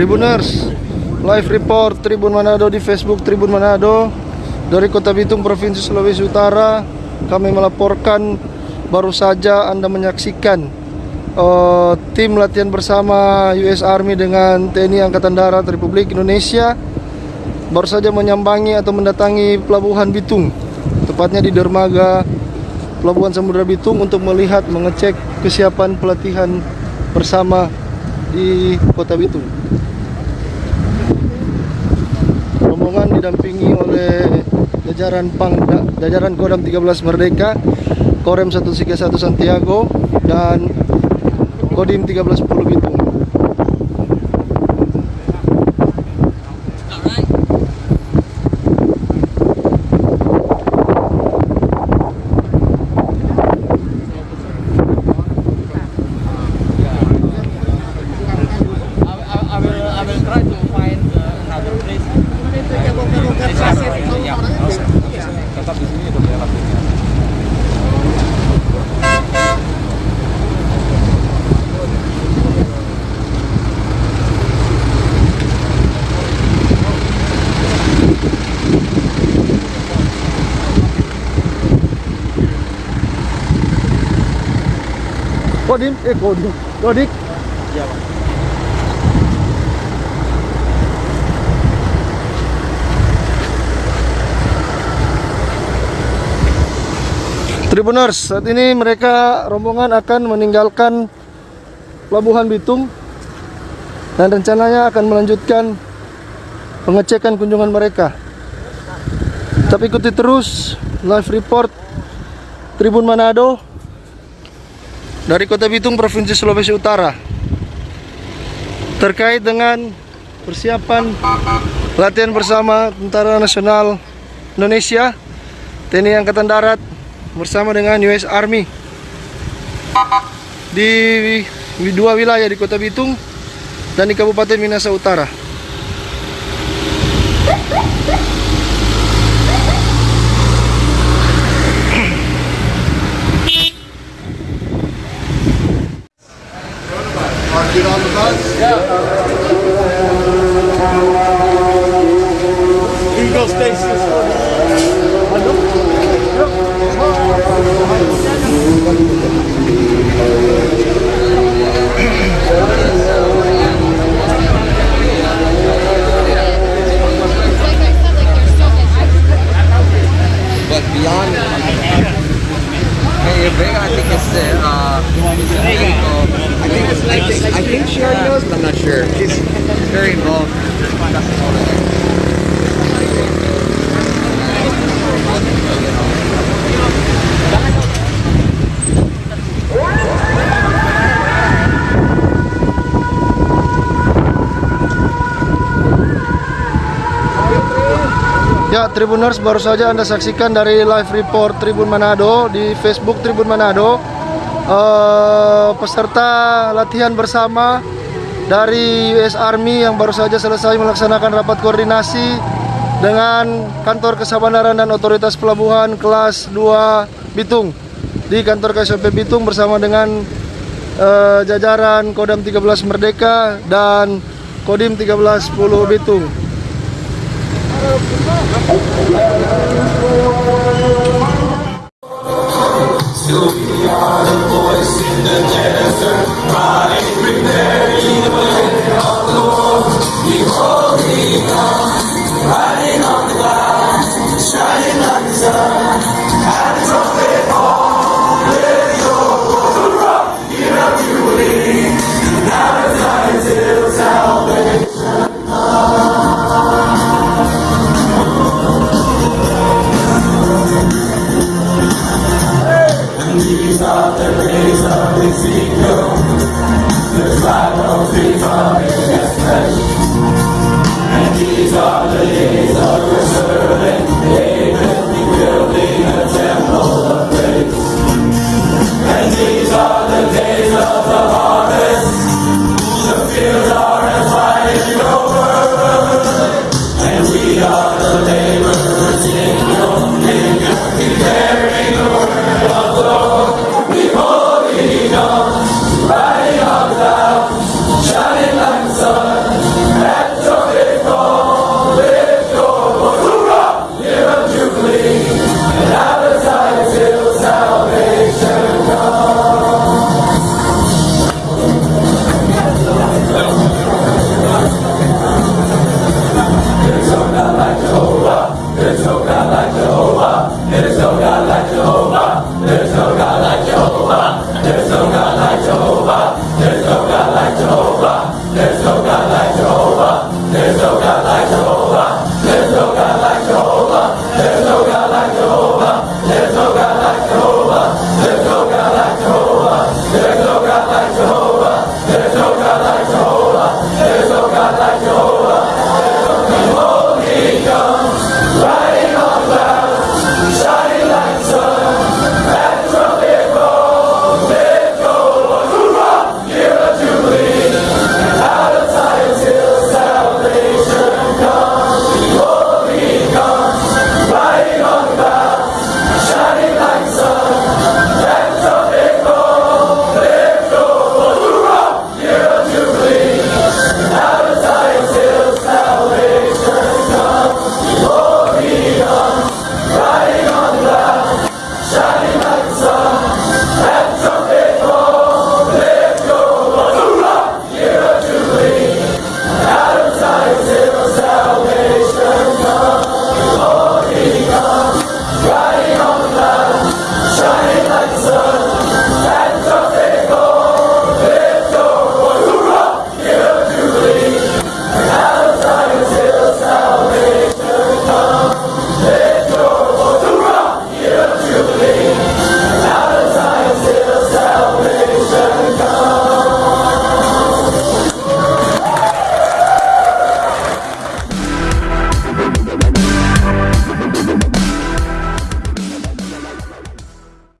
Tribuners, live report Tribun Manado di Facebook Tribun Manado dari Kota Bitung Provinsi Sulawesi Utara. Kami melaporkan baru saja Anda menyaksikan uh, tim latihan bersama US Army dengan TNI Angkatan Darat Republik Indonesia baru saja menyambangi atau mendatangi Pelabuhan Bitung, tepatnya di dermaga Pelabuhan Samudra Bitung untuk melihat mengecek kesiapan pelatihan bersama di Kota Bitung. Rombongan didampingi oleh jajaran Pangda, jajaran Kodam 13 Merdeka, Korem 131 Santiago dan Kodim 1310 Bitung. I, I will I will try to find uh, another place. Ya, tetap di sini udah lakunya. Kodim, eh Kodim, Kodik. Iya, Pak. Tribuners, saat ini mereka rombongan akan meninggalkan Pelabuhan Bitung dan rencananya akan melanjutkan pengecekan kunjungan mereka. Tapi ikuti terus live report Tribun Manado dari Kota Bitung, Provinsi Sulawesi Utara terkait dengan persiapan latihan bersama Tentara Nasional Indonesia, TNI Angkatan Darat bersama dengan US Army di dua wilayah di Kota Bitung dan di Kabupaten Minasa Utara. I think it's I think, I think she already knows, but I'm not sure. She's very involved. Ya, Tribuners baru saja Anda saksikan dari live report Tribun Manado di Facebook Tribun Manado. Eh, peserta latihan bersama dari US Army yang baru saja selesai melaksanakan rapat koordinasi dengan Kantor Kesabaran dan Otoritas Pelabuhan kelas 2 Bitung di kantor KSP Bitung bersama dengan eh, jajaran Kodam 13 Merdeka dan Kodim 1310 Bitung. You. are the voice in the desert, crying, prepare